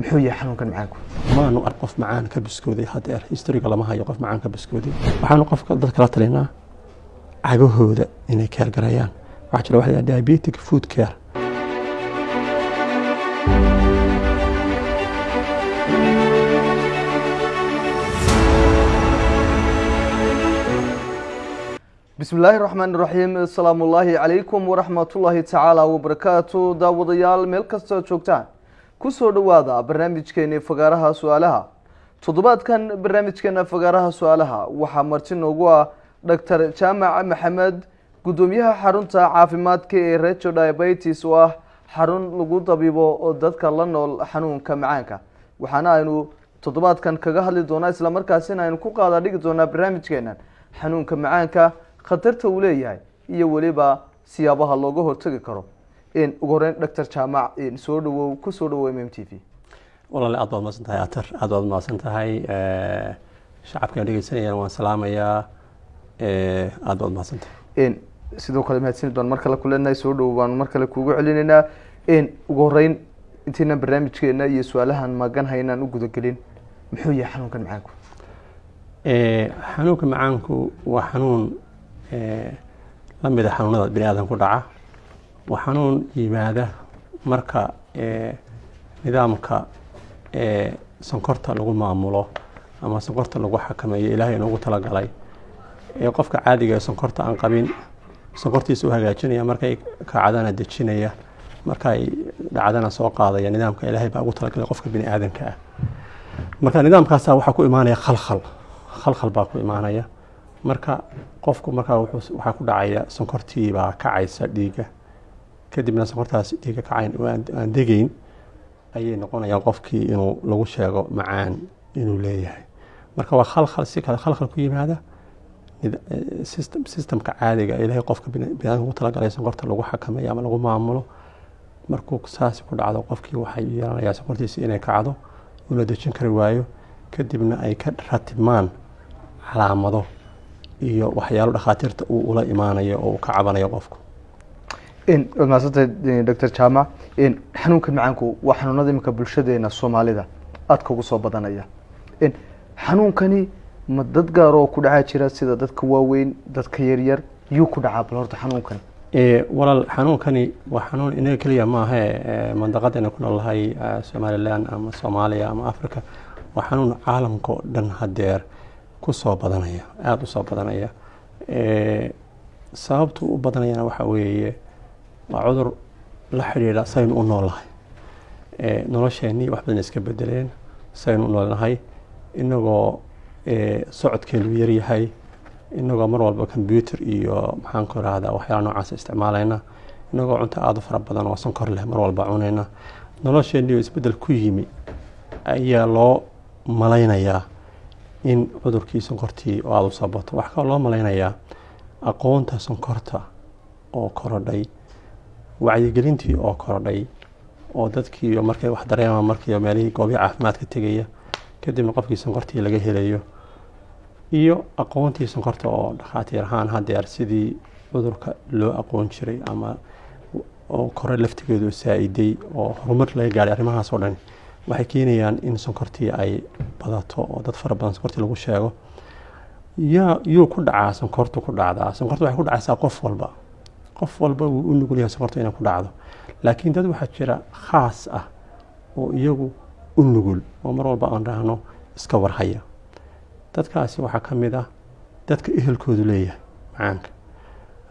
muxuu yahay xanuunkan macaanku? Maanu ark qof macaan ka biskooday hadeer historiga lama hayo qof macaan ka biskooday. Waxaanu qofka dadka la talinaa cagahooda inay keergarayaan waxaa jira waxa la yidhaha diabetic food care. Bismi illaahi raxmaan iraxiim asalaamu ullaahi calaykum waraxmatullaahi tacaala wabarakaatu daawadayaal meel kastood joogtaan ku soo dhowaada barnaamijkeeni fagaaraha su'aalaha. Toddobaadkan barnaamijkeena fagaaraha su'aalaha waxaa marti noogu ah doctor jaamac maxamed guddoomiyaha xarunta caafimaadka ee rejo diabetes oo ah xarun lagu dabiibo oo dadka la nool xanuunka macaanka. Waxaana aynu toddobaadkan kaga hadli doonaa islamarkaasina aynu ku qaada dhigi doonaa barnaamijkeenan xanuunka macaanka khatarta uu leeyahay iyo weliba siyaabaha looga hortagi karo ugu horeyn doctor jaamac soo dhawow ku soo dhawow m m t v. Walaale aad baad mahadsan tahay atar. Aad baad mahadsan tahay. Shacabkan dhegeysanayaan waan salaamayaa. Aad baad mahadsan tahay. Sidoo kale mahadsanid baan mar kale ku leenahay soo dhowow baan mar kale kuugu celinaynaa. Ugu horeyn intaynan barnaamijkeena iyo su'aalahan magan haynaan u gudagelin. Muxuu yahay xanuunkan macaanku? Xanuunka macaanku waa xanuun la mida xanuunada bini aadan ku dhaca xanuun yimaada marka nidaamka sonkorta lagu maamulo ama sonkorta lagu xakameeyo ilaahay inoogu talagalay ee qofka caadiga ee sonkorta aan qabin sonkortiisa u hagaajinaya markay kacdana dejinaya markay dhacdana soo qaadaya nidaamka ilaahay baa ugu talagalay qofka bini aadanka ah. Marka nidaamkaasa waxaa ku imaanaya khalkhal khalkhal baa ku imaanaya. Marka qofku markaa waxaa ku dhacaya sonkortii baa kacaysa dhiigga kadibna sonkortaas dhiigga kacayn aan degeyn ayay noqonayaan qofkii inuu lagu sheego macaan inuu leeyahay. Marka waa khalkhal si kale khalkhal ku yimaada systemka caadiga ilaahay qofka biniaadamka ugu talagalay sonkorta lagu xakameeyo ama lagu maamulo. Markuu saasi ku dhacdo qofkii waxay yeelanayaa sonkortiisi inay kacdo una dejin kari waayo. Kadibna ay ka ratibmaan calaamado iyo waxyaalo dhakhaatiirta uu ula imaanayo oo uu ka cabanayo qofku waad mahadsantahay doctor jaamac xanuunka macaanku waa xanuunada iminka bulshadeena soomaalida aadka ugu soo badanaya xanuunkani ma dad gaar oo ku dhacaa jira sida dadka waaweyn dadka yaryar yuu ku dhacaa bal horta xanuunkan walaal xanuunkani waa xanuun inaga keliya maahe mandaqadayna ku noolnahay somalilan ama soomaaliya ama africa waa xanuun caalamka oo dhan hadeer ku soo badanaya aada u soo badanaya sababtu u badanayana waxaa weeye waa cudur la xidhiidha saynu u noolnahay nolosheenii wax badan iska bedeleen saynu u noolnahay. Inagoo socodkeenu yaryahay inagoo mar walba combyuter iyo maxaan ku irahdaa waxyaala noocaas isticmaalayna inagoo cunto aada u fara badan oo sonkor leh mar walba cunayna. Nolosheenii oo isbeddel ku yimi ayaa loo malaynayaa in cudurkii sonkortii oo aada u soo bato waxaa kaloo loo malaynayaa aqoonta sonkorta oo korodhay wacyigelintii oo korodhay oo dadkii markay wax dareemaan markii meelihii goobii caafimaadka tegaya kadibna qofkii sonkortii laga helayo iyo aqoontii sonkorta oo dhakhaatiir ahaan hadeer sidii cudurka loo aqoon jiray ama kore laftigeedu saa-iday oo horumar laga gaadhay arrimahaas oo dhan waxay keenayaan in sonkortii ay badato oo dad fara badan sonkortii lagu sheego. Yuu ku dhacaa sonkortu ku dhacdaa sonkorta waxay ku dhacaysaa qof walba qof walba wuu u nugul yahay inay ku dhacdo. Laakiin dad waxaa jira khaas ah oo iyagu u nugul oo mar walba aan dhahno iska warhaya. Dadkaasi waxaa ka mid ah dadka ehelkoodu leeyahay macaanka.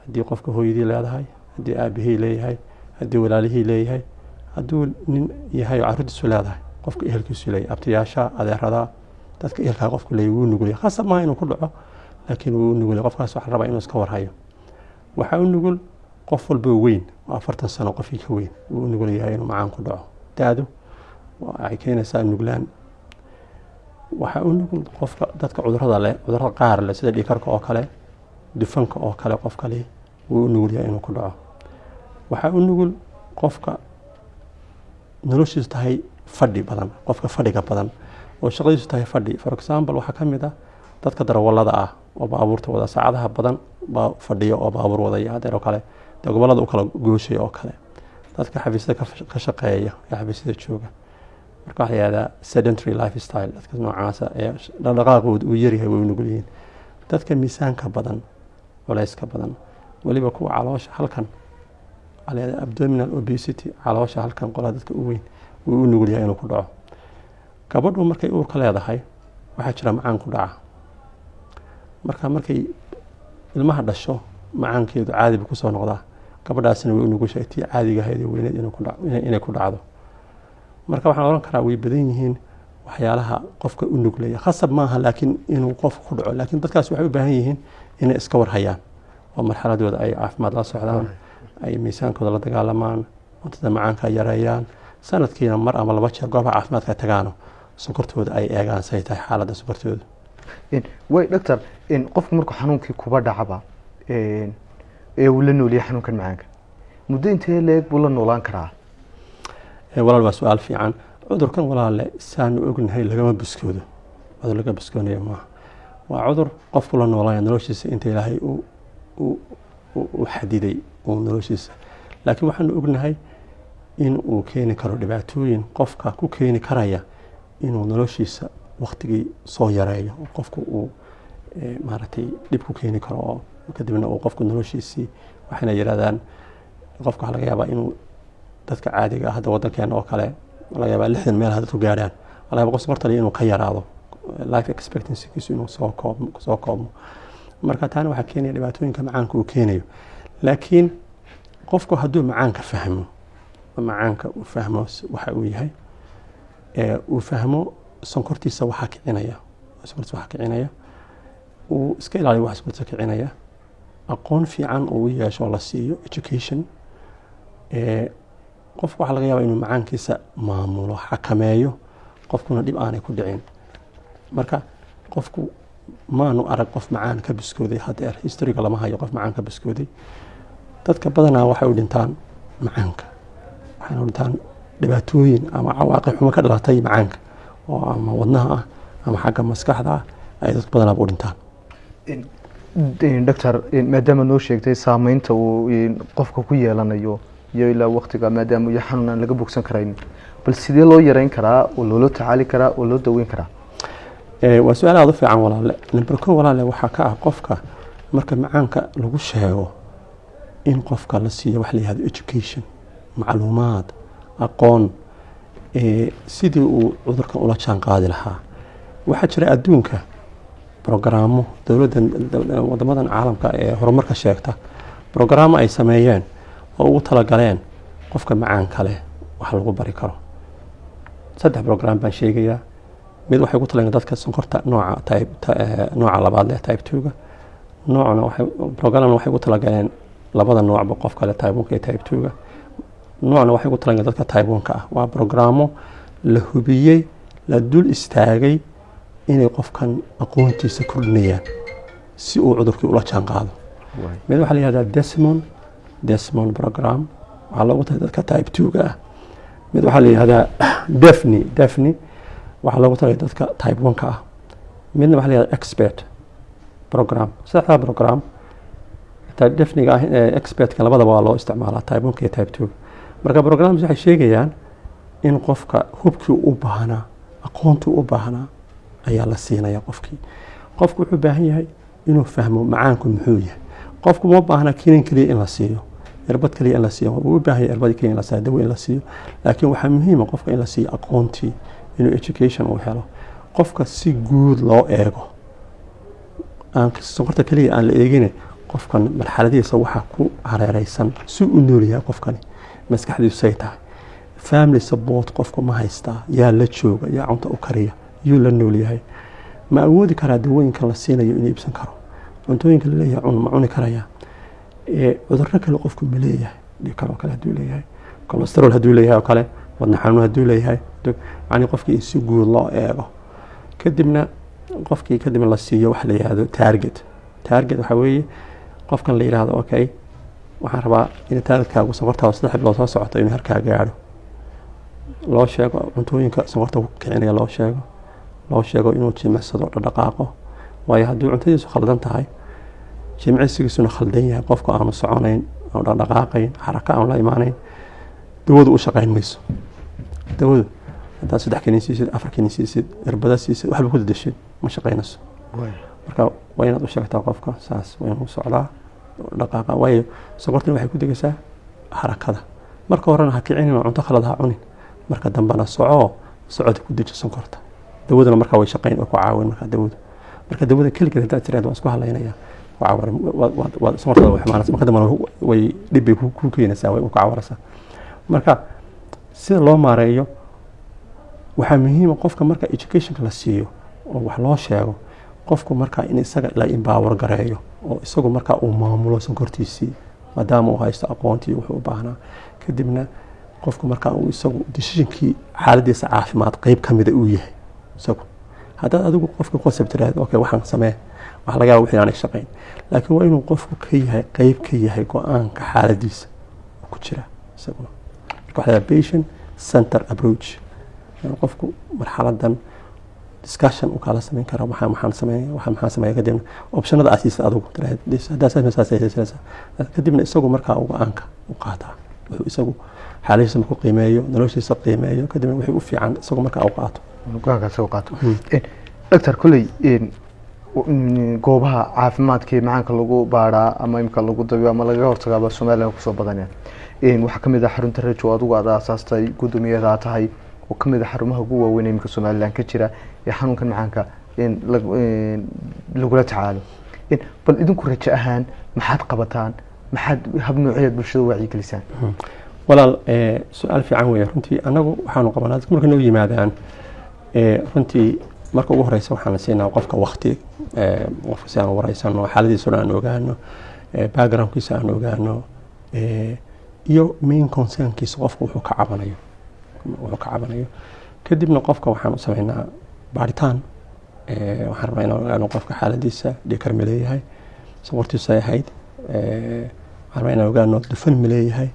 Haddii qofka hooyadii leedahay haddii aabihii leeyahay haddii walaalihii leeyahay hadduu nin yahay oo carruurtiisu leedahay qofka ehelkiisu leeyahay abtiyaasha adeerada dadka ehelkaa qofku leeyahy wuu nugul yahay khasab maaha inuu ku dhaco laakiin wuu u nugul yahay qofkaas waxaa rabaa inuu iska warhayo. Waxaa u nugul qof walba weyn afartan sano qofkii ka weyn wuu nugul yahay inuu macaan ku dhaco. Da-du waxay keenaysaa nuglaan. Waxaa u nugul qofka dadka cudurrada leh cudurrada qaar leh sida dhiikarka oo kale dufanka oo kale qof kale wuu u nugul yahay inuu ku dhaco. Waxaa u nugul qofka noloshiisu tahay fadhi badan qofka fadhiga badan. Oo shaqadiisu tahay fadhi. For example waxaa ka mid ah dadka darawalada ah oo baabuurta wada saacadaha badan baa fadhiya oo baabuur wadaya hadeer oo kale dee gobollada u kala gooshaya oo kale. Dadka xafiisyada ka shaqeeya ee xafiisyada jooga. Marka waxaa la yihahdaa sedentary life style dadka noocaasa ee dhaqdhaqaaqooda uu yaryahay way nugul yihiin. Dadka miisaanka badan culayska badan weliba kuwa caloosha halkan abdominal obesity caloosha halkan qolaa dadka u weyn wuu u nugul yahay inuu ku dhaco. Gabadhu markay uurka leedahay waxaa jira macaan ku dhaca. Marka markay ilmaha dhasho macaankeedu caadi buu ku soo noqdaa gabadhaasina way u nugushahay tii caadiga ahayd ee weyneed inay ku dhacdo. Marka waxaan ohan karaa way badan yihiin waxyaalaha qofka u nuglaya khasab maaha laakiin inuu qofka ku dhaco laakiin dadkaas waxay u baahan yihiin inay iska warhayaan. Oo marxaladooda ay caafimaad la socdaan ay miisaankooda la dagaalamaan cuntada macaanka yareeyaan sanadkiina mar ama laba jeer goobaha caafimaadka tagaano sokortooda ay eegaan say tahay xaaladda sokortooda way doctor qofku markuu xanuunkii kuba dhacaba ee uu la nooliyay xanuunkan macaanka. Muddo intee leeg buu la noolaan karaa? Walaal waa su'aal fiican. Cudurkan walaale saanu ognahay lagama buskoodo. Cudur laga buskoonayo maaha waa cudur qofku la noolaya noloshiisa inta ilaahay u xadiday uu noloshiisa. Laakiin waxaanu ognahay in uu keeni karo dhibaatooyin. Qofka ku keeni karaya inuu noloshiisa waktigii soo yareeyo. Qofku uu maaragtay dhib ku keeni karo. oo kadibna uu qofku noloshiisii waxayna yidhahdaan qofka waxaa laga yaabaa inuu dadka caadiga ah hadda wadankeena oo kale laga yaabaa lixdan meelaha dadku gaarhaan laga yaaba qof sokortali inuu ka yaraado life expectancykiisu inuu soo koobmo soo koobmo. Marka taana waxaa keenaya dhibaatooyinka macaanka uu keenayo. Laakiin qofku hadduu macaanka fahmo macaanka uu fahmo waxa uu yahay uu fahmo sonkortiisa waxaa kicinaya sonkortiisa waxaa kicinaya uu iska ilaaliyo waxa sonkortiisa kicinaya aqoon fiican uu yeesho la siiyo education qofku waxaa laga yaabaa inuu macaankiisa maamulo xakameeyo qofkuna dhib aanay ku dhicin. Marka qofku maanu arag qof macaan ka biskooday hadeer historyga lama hayo qof macaan ka biskooday dadka badanaa waxay u dhintaan macaanka. Waxayna u dhintaan dhibaatooyin ama cawaaqib xumo ka dhalatay macaanka oo ama wadnaha ah ama xagga maskaxda ah ay dadka badanaaba u dhintaan doctor maadaama noo sheegtay saameynta uu qofka ku yeelanayo iyo ilaa waktiga maadaama iyo xanuun aan laga bogsan karayn. Bal sidee loo yareyn karaa oo loola tacaali karaa oo loo daweyn karaa? Waa su'aal aada u fiican walaale. Number ko walaale waxaa ka ah qofka marka macaanka lagu sheego in qofka la siiyo wax la yihahdo education macluumaad aqoon sidii uu cudurkan ula jaan qaadi lahaa. Waxaa jira adduunka brogaraamo dowladdan wadamadan caalamka ee horumarka sheegta brogaraamo ay sameeyeen oo ugu talagaleen qofka macaanka leh wax lagu bari karo. Saddex brogram baan sheegayaa. Mid waxay ugu talagaleen dadka sonkorta nooca type nooca labaad leh type twoga noocna waxay programna waxay ugu talagaleen labada noocba qofka leh type oneka iyo type twoga noocna waxay ugu talagaleen dadka type ah. Waa brogramo la hubiyey la dul istaagay inay qofkan aqoontiisa kordhinayaan si uu cudurkii ula jaan qaado mid waxaa la yihahdaa desmond desmond program. Waxaa loogu talay dadka type twoga ah. Mid waxaa la yihahdaa defni defni waxaa loogu talay dadka type oneka ah. Midna waxaa la yihahdaa expert program. Saddexdaa program defniga ah expertka labadaba waa loo isticmaalaa type oneka iyo type twoga marka programs waxay sheegayaan in qofka hubkii u baahnaa aqoontii u baahnaa ayaa la siinaya qofkii. Qofku wuxuu baahan yahay inuu fahmo macaanku muxuu yahay. Qofku ma baahna kinin keliya in la siiyo irbad keliya in la siiyo. U baahan yahay irbad keliya in la siiyo dawo in la siiyo. Laakiin waxaa muhiima qofka in la siiyo aqoontii inuu education uu helo. Qofka si guud loo eego aan sonkorta keliya aan la eegin qofkan marxaladiisa waxaa ku hareereysan si u nool yahay qofkani maskaxdiisu say tahay. Family support qofku ma haystaa yaa la jooga yaa cunta u kariya yuu la nool yahay. Ma awoodi karaa dawooyinkan la siinayo inuu iibsan karo? Cuntooyinka la leeyahay cun ma cuni karaya cudurro kale qofku ma leeyahay. Dhiikar oo kale haduu leeyahay. Colesterol hadduu leeyahay oo kale wadna xanuun hadduu leeyahay. Yani qofkii in si guud loo eego. Kadibna qofkii kadibna la siiyo waxa la yihahdo target. Target waxaa weeye qofkan la yihahdo okay waxaan rabaa in taargetkaagu sonkortaada saddex bilood soo socoto inuu harkaa gaadho. Loo sheego cuntooyinka sonkorta ku kicinaya loo sheego loo sheego inuu jimicsado dhaqdhaqaaqo waayo haddii cuntadiisu khaldan tahay jimicsigiisuna khaldan yahay. Qofku aanu soconayn aanu dhaqdhaqaaqayn xaraka aanu la imaanayn dawadu u shaqayn mayso. Dawadu haddaad saddex kinin siisid afar kinin siisid irbada siisid waxba ku dadashid ma shaqaynayso marka waa inaad u sheegtaa qofka saas waa inuu socdaa dhaqaaqa waayo sokortani waxay ku degaysaa harakada marka horena ha kicinin oo cunto khalad ha cunin. Marka dambena soco socodka ku deji sonkorta dawaduna markaa way shaqayn ku caawin markaa dawadu marka dawada keligeed haddaad tiraad waan isku hadlaynaya sonkortada way xumaanaysa. Marka dambena way dhib ku keenaysaa way ku cawaraysaa marka sida loo maareeyo waxaa muhiima qofka marka educationka la siiyo oo wax loo sheego qofku markaa in isaga la imbaawar gareeyo oo isagu markaa uu maamulo sonkortiisii maadaama uu haysto aqoontii wuxuu u baahnaa. Kadibna qofku markaa uu isagu decisionkii xaaladiisa caafimaad qeyb ka mida uu yahay isagu haddaad adigu qofka concept tiraahdo okay waxaan samee waxa laga yaaba wixii aanay shaqayn laakiin waa inuu qofku ka yahay qeyb ka yahay go'aanka xaaladiisa ku jira isaguna marka waxaa patient center approach qofku marxaladan discussion uu kala samayn kara waxaan waxaan sameeya waxaan maxaan sameeya kadibna optionada aad siisa adigu haddaa saas saas saas kadibna isagu markaa go'aanka u qaataa wuxuu isagu xaaladiisa markuu qiimeeyo noloshiisa qiimeeyo kadibna wixii u fiican isagu markaa u qaato go'aankaas u qaato. Doctor kolley goobaha caafimaadkii macaanka lagu baadhaa ama imika lagu dabiyo ama lagaga hortagaaba somaliland ku soo badaneen waxaa ka mid ah xarunta rejo adigu aad aasaastay guddoomiyadaa tahay. Oo ka mid ah xarumaha ugu waaweyn imika somaliland ka jira ee xanuunkan macaanka lagula tacaalo. Bal idinku rajo ahaan maxaad qabataan? Maxaad hab noocyaad bulshada wacyigelisaan walaal su'aal fiican weeye. Runtii annagu waxaanu qabanaa dadka markay noo yimaadaan runtii marka ugu horeysa waxaan siinaa qofka wakti qofka si aan wareysano xaaladiisa dhan aan ogaano backgroundkiisa aan ogaano iyo main concernkiisa qofka wuxuu ka cabanayo. Wuxuu ka cabanayo. Kadibna qofka waxaan u sameynaa baaritaan. Waxaan rabnaa inaan ogaano qofka xaaladiisa dhikar ma leeyahay sokortiisa ay waxaan rabnaa inaan ogaano dufan ma leeyahay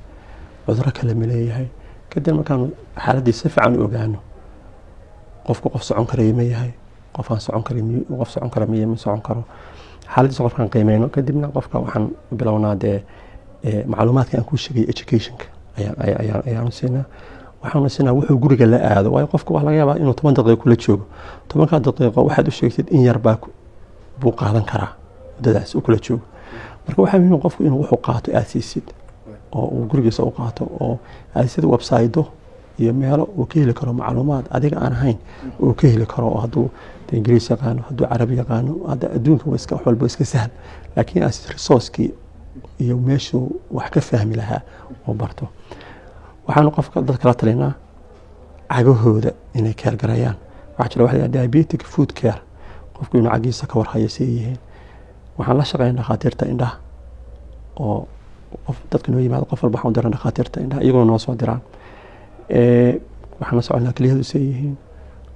cuduro kale ma leeyahay. Kadib markaan xaaladiisa si fiican u ogaano qofku qof socon karaya ma yahay. Qof aan socon kara qof socon kara miya ma socon karo. Xaaladiisa qofkaan qiimeyno kadibna qofka waxaan bilownaa dee macluumaadka aan kuu sheegay educationka. Ayaanu siinaa. Waxaanu siinaa wuxuu guriga la aado waayo qofka waxaa laga yaabaa inuu toban daqiiqo kula joogo. Tobankaa daqiiqo waxaad u sheegtid in yar baa buu qaadan karaa muddadaas uu kula joogo. Marka waxaa muhiim qofku inuu wuxuu qaato aad siisid oo uu gurigiisa u qaato oo aad sida websaydo iyo meelo uu ka heli karo macluumaad adiga aan ahayn uu ka heli karo hadduu ingiriis yaqaano hadduu carabi yaqaano hadda adduunka wax walba iska sahal. Laakiin as resourcekii iyo meeshuu wax ka fahmi lahaa oo barto. Waxaanu qofka dad kala talinaa cagahooda inay keergarayaan waxaa jira waxa diabetic food care. Qofku inuu cagiisa ka warhayo say yihiin. Waxaan la shaqeynaa dhakhaatiirta indhaha oo qof dadka noo yimaado qof walba waxaan u diran dhakhaatiirta indhaha iyaguna noo soo diraan waxaan la soconaa keliyahoodu say yihiin.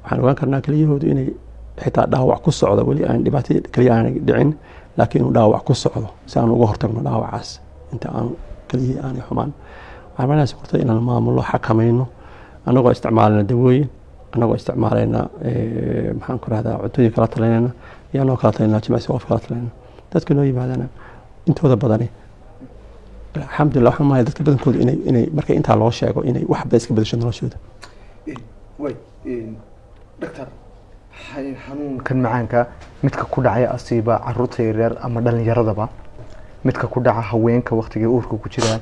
Waxaan ogaan karnaa keliyahoodu inay xitaa dhaawac ku socdo weli aan dhibaato keliya aanay dhicin laakiin inuu dhaawac ku socdo si aan uga hortagno dhaawacaas. Inta aan keliyihii aanay xumaan. Waxaan manaha sokortada inaan maamulo xakamayno annagoo isticmaalayna dawooyin annagoo isticmaalayna maxaan ku rahdaa cuntooyin kala talinayna iyo annagoo kala talinaa jimicsi qof kala talinayna dadka noo yimaadana intooda badani alxamdulillah waxaan mahay dadka badankooda inay inay marka intaa loo sheego inay waxba iska bedasho noloshooda. Way doctor xanuunkan macaanka midka ku dhacaya asiiba carruurta yaryar ama dhalinyaradaba midka ku dhaca haweenka waktigay uurka ku jiraan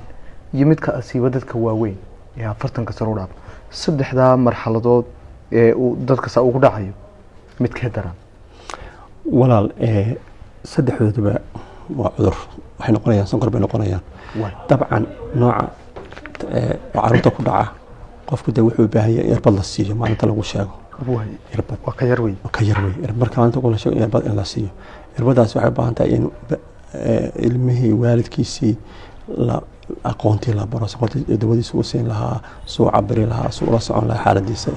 iyo midka asiiba dadka waaweyn ee afartanka sano u dhaaf saddexdaa marxaladood ee uu dadkasa ugu dhacayo midkee daran. Walaal saddexdooduba waa cudur. Waxay noqonayaan sonkor bay noqonayaan. Dabcan nooca carruurta ku dhaca qofku de wuxuu u baahan yahay irbad la siiyo maalinta lagu sheego. Ka yar wey wey marka maalinta la sheego irbad in la siiyo. Irbadaas waxay u baahan tahay in ilmihii waalidkiisii la aqoontii la baro soqortii dawadiisa u siin lahaa suu cabiri lahaa suu ula socon lahaa xaaladiisa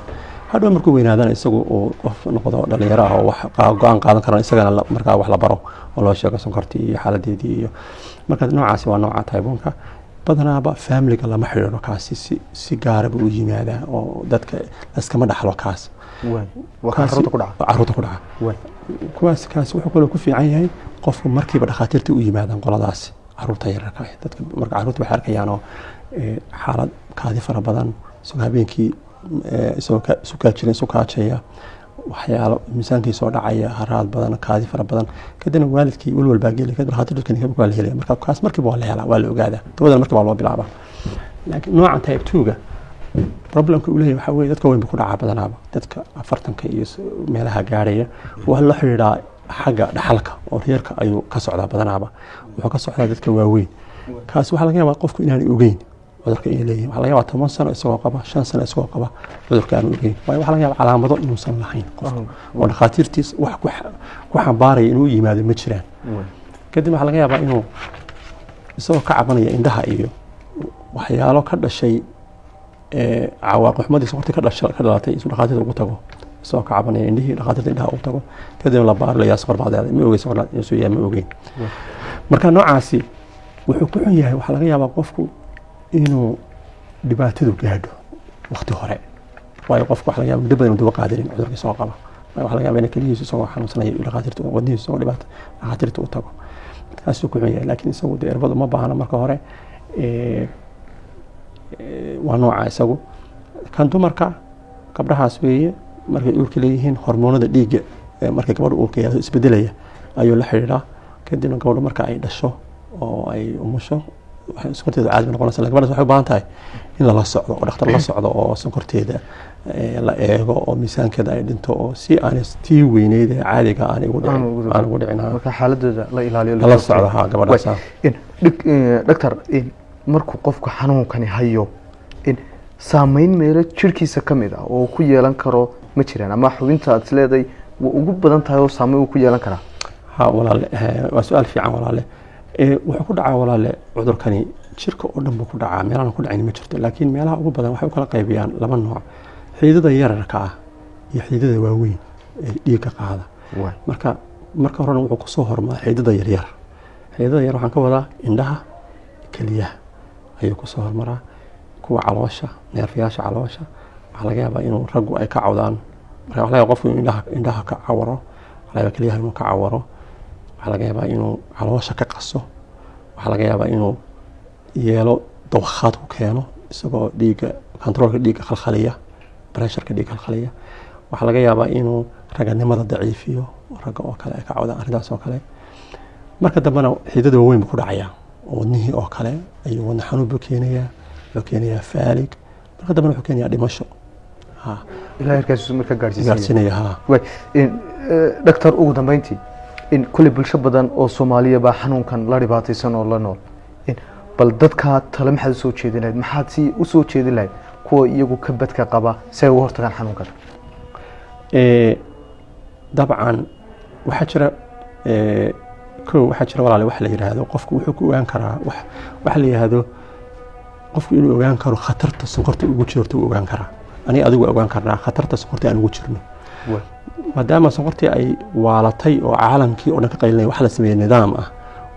hadhow markuu weynaadana isagu uu qof noqdo dhalinyaro ah oo wax go'aan qaadan karan isagana markaa wax la baro oo loo sheego sonkortii iyo xaaladeedii iyo marka noocaasi waa nooca taybuunka badanaaba familiga lama xidhiidho kaasi si si gaaraba u yimaadaa oo dadka laskama dhaxlo kaas. Caruurta ku dhaca. kuwaas kaasi wuxuu kaloo ku fiican yahay qofku markiiba dhakhaatiirta u yimaadaan qoladaasi carruurta yararka ah. Dadka marka carruurta waxay arkayaan oo xaalad kaadi fara badan isagoo habeenkii eh, isagoo ka- isu kaajirin isu kaajaya waxyaalo miisaankii soo dhacaya haraad badan kaadi fara badan. Kadibna waalidkii welwal baa geli kadib dhakhaatiirtu klinika waa la helaya marka kaas markiiba waa la helaa waa la ogaadaa. Dawadana markiiba loo bilaabaa. Laakiin noocan type two-ga problemka uu leeyahay waxaa weeye dadka weyn buu ku dhacaa badanaaba. Dadka afartanka iyo meelaha gaarhaya waa la xidhiidhaa xagga dhaxalka oo reerka ayuu ka socdaa badanaaba. Wuxuu ka socdaa dadka waaweyn. Kaasi waxaa laga yaabaa qofku inaanay ogeyn cudurka inay leeyihiin waxaa laga yaabaa toban sano isagoo qaba shan sano isagoo qaba cudurka aanu ogeyn waayo waxaa laga yaabaa calaamado inuusan lahayn qofka. Oo dhakhaatiirtiis wax ku xa- ku xambaaraya inuu yimaado ma jiraan. Kadib waxaa laga yaabaa inuu isagoo ka cabanaya indhaha iyo waxyaalo ka dhashay ee, cawaaqib xumadiisa waqti ka dhalatay isu dhakhaatiirta ugu tago. Isagoo ka cabanaya indhihii dhakhaatiirta indhaha ugu tago. Kadibna la baaro layaa sokor baa leedahay ma ogey sokor yahay ma ogeyn. Marka noocaasi wuxuu ku xun yahay. Waxaa laga yaabaa qofku inuu dhibaatadu gaadho waqti hore. Waayo qofku waxa laga yaaba muddo badan duba qaadanin cudurka isagoo qaba. Waayo laga yaaba in keligiisu isagoo xanuunsanaya uu dhakhaatiirta wadnihiisu isagoo dhibaata dhakhaatiirta u tago. Kaasuu ku xun yahay laakiin isagu dee irbadu ma baahna marka hore waa nooca isagu. Kan dumarka gabdhahaas weeye markay uurka leeyihiin hormoonada dhiigga markay gabadha uurka isbedelaya ayuu la xidhiidhaa. Kadibna gabadhu marka ay dhasho oo ay umusho waxay sonkorteedu caadi bay noqonaysa laakiin gabadhaas waxay u baahan tahay in lala socdo oo dhakhtar la socdo oo sonkorteeda ee, la eego oo miisaankeeda ay dhinto oo si aanay tii weyneyd ee caadiga aan ugu dhicin. aan ugu dhicin marka xaaladooda la ilaaliyo lala socdo ha gabadhaas ha. in dhig- eh, in markuu qofku xanuunkani hayo in saameyn meelo jirkiisa ka mid ah oo ku yeelan karo ma jiraan. Ama xubinta aad isleedahay waa ugu badan tahay oo saameyn uu ku yeelan karaa. Ha walaale eh, waa su'aal fiican walaale. Eh, wuxuu ku dhacaa walaale cudurkani. Jirka oo dhan buu ku dhacaa. Meelahan ku dhacayni ma jirto laakiin meelaha ugu badan waxay u kala qaybiyaan laba nooc. Xiidada yararka ah iyo xiidada waaweyn ee dhiigga qaada. Marka marka horena wuxuu ku soo hormaraa xiidada yaryar xiidada yar. Waxaan ka wadaa indhaha keliyaha ayuu ku soo hormaraa. Kuwa caloosha neerfayaasha caloosha waxaa laga yaabaa inuu raggu ay ka cawdaan. Marka waxaa laga qofku inuu indhaha, indhaha ka cawaro waxaa laga yaabaa keliyaha inuu ka cawaro waxaa laga yaabaa inuu caloosha ka qaso. Waxaa laga yaabaa inuu yeelo dawakhaad ku keeno isagoo dhiigga kontaroolka dhiigga khalkhaliya bresharka dhiigga khalkhaliya. Waxaa laga yaabaa inuu raganimada daciifiyo ragga oo kale ay ka cawdaan arrintaas oo kale. Marka dambena xiidada waaweyn buu ku dhacayaa wadnihii oo kale ayuu wadna xanuun buu keenayaa wuxuu keenayaa faalig. Marka dambena wuxuu keenayaa dhimasho. Ha ilaa heerkaas marka gaarsiinaya ha eh, doctor ugu dambeyntii in kulli bulsho badan oo soomaaliya baa xanuunkan la dhibaataysan oo la nool. In bal dadkaa tale maxaad u soo jeedin lahayd maxaad si u soo jeedin lahayd kuwa iyagu ka badka qaba si ay uga hortagaan xanuunkan? Ee, dabcan waxaa jira ee, kow waxaa jira walaale wax la yidhaahdo qofku wuxuu ku ogaan karaa wax waxa la yidhaahdo qofku inuu ogaan karo khatarta sonkorta ugu jirto uu ogaan karaa. Aniga adigu ogaan karnaa khatarta sonkorta aan ugu jirno. Maadaama sonkortii ay waalatay oo caalamkii oo dhan ka qaylinaya wax la sameeyey nidaam ah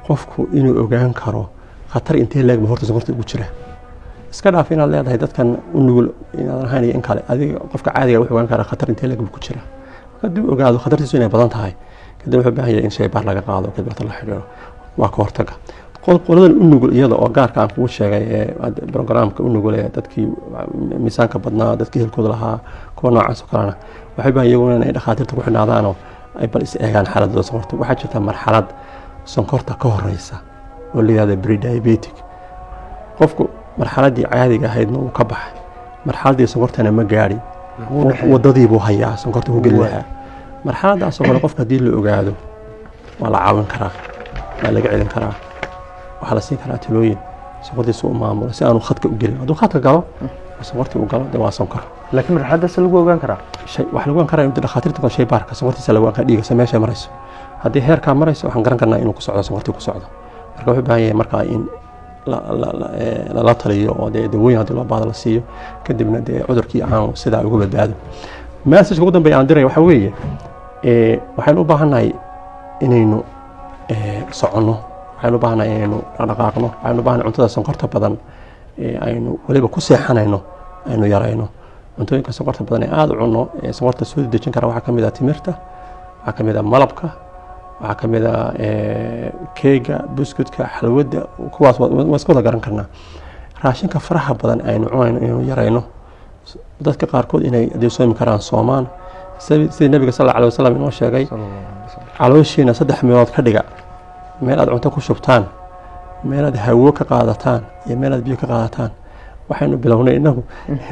qofku inuu ogaan karo khatar intee leeg ba horta sonkorta ugu jira. Iska dhaaf inaad leedahay dadkan u nugul inaadan ahayn iyo in kale adiga qofka caadiga wuxuu ogaan karaa khatar intee leeg buu ku jira. Haddii uu ogaado khatartiisu inay badan tahay kadib wuxuu baahan yahay in shaybaar laga qaado kadib wata la xidhiidho. Waa ka hortaga. Qol- qoladan u nugul iyada oo gaarka aan kugu sheegay ee hadda programka u nugul ee dadkii miisaanka badnaa dadkii hilkooda lahaa kuwa noocaas oo kalena waxay u baahan iyaguna inay dhakhaatiirta ku xidhnaadaanoo ay bal is eegaan xaaladooda sonkorta. Waxaa jirta marxalad sonkorta ka horeysa oo la yihahdo prediabetic. Qofku marxaladii caadiga ahaydna wuu ka baxay. Marxaladii sonkortana ma gaadhin Wuu dhexeeyaa. wadadii buu hayaa sonkorta ku geli Waay. lahaa. Marxaladaasoo kale qofka haddii la ogaado waa la caawin karaa waa laga celin karaa. Waxaa la siin karaa talooyin sonkortiisa u maamulo si aanu khadka u gelin. Hadduu khadka galo oo sonkortii uu galo de waa sonkor laakiin marxaladaas lagu ogaan karaa? Shay waxaa lagu ogaan karaa in dhakhaatiirta kale shay baarka sonkortiisa lagu ogaan karaa dhiigasa meeshay marayso. Haddii heerkaa marayso waxaan garan karnaa inuu ku socdo sonkortii ku socdo. Marka wuxuu baahan yahay markaa in lala taliyo oo dee dawooyin haddii loo baahdo la siiyo kadibna dee cudurkii aanu sidaa uga badbaado. Messageka ugu dambeeya aan diraya waxaa weeye ee, waxaynu u baahannahay inaynu ee, soconno. Waxaynu u baahannahay inaynu dhaqdhaqaaqno. Waxaynu u baahannahay cuntada sonkorta badan aynu weliba ku seexanayno aynu yarayno. Cuntooyinka sonkorta badan ee aada u cunno ee sonkorta soo dejin kara waxaa ka mid ah timirta waxaa ka mid ah malabka waxaa ka mid ah ee, keega buskudka xalwadda kuwaas waa waa iska wada garan karnaa. Raashinka faraha badan aynu cunayno inaynu yarayno. Dadka qaarkood inay haday soomi karaan soomaan. Sidii nabiga sal alay wasalam inoo sheegay calooshiina saddex meelood ka dhiga. Meel aad cunto ku shubtaan meel aad hawo ka qaadataan iyo meel aad biyo ka qaadataan. Waxaynu bilownay inagu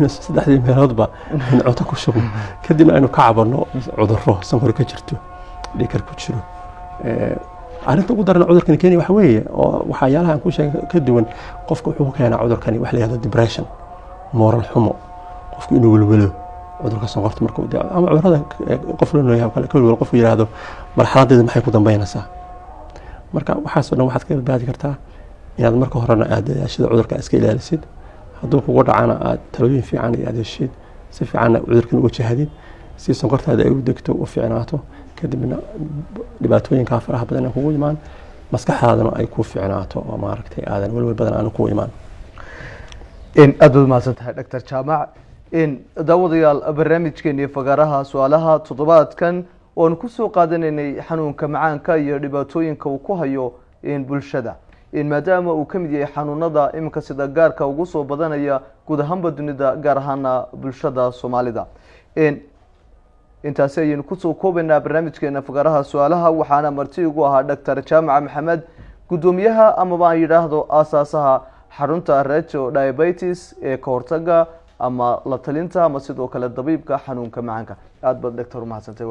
saddexdii meeloodba in cunto ku shubno kadibna aynu ka cabanno cuduro sankor ka jirto. Dhikar ku jiro. Arrinta ugu daran cudurkani kenya waxa weeye oo waxyaalaha aan ku sheegay ka duwan qofka wuxuu keenaa cudurkani wax la yihahdo depression moral xumo. Qofku inuu welwelo cudurka sonkorta markuu ama cudurrada qof la nooyahay kale ka welwelo qofku yidhaahdo marxaladeeda maxay ku dambeynaysaa marka waxaasoo dhan waxaad ka badbaadi kartaa inaad marka horena aad dadaashida cudurka iska ilaalisid. Hadduu kugu dhacana aad talooyin fiican iyo adeeshid si fiicanna cudurkan uga jahadid si sonkortaada ay u degto u fiicnaato kadibna dhibaatooyinkaa faraha badan ay kugu imaan maskaxdaadana ay ku fiicnaato oo maaragtay aadan welwel badan aanu ku imaan. Aada baad mahadsan tahay doctor jaamac daawadayaal barnaamijkeeni fagaaraha su'aalaha toddobaadkan oan ku soo qaadanaynay xanuunka macaanka iyo dhibaatooyinka uu ku hayo bulshada maadaama uu ka mid yahay xanuunada iminka sida gaarka ugu soo badanaya guud ahaanba dunida gaar ahaana bulshada soomaalida. Intaasi ayaynu ku soo koobaynaa barnaamijkeena fagaaraha su'aalaha waxaana marti igu ahaa doctor jaamac maxamed. Guddoomiyaha amaba aan yidhaahdo aasaasaha xarunta reto diabetes ee ka hortaga ama la talinta ama sidoo kale dabiibka xanuunka macaanka. Aada baad doctor umahadsantay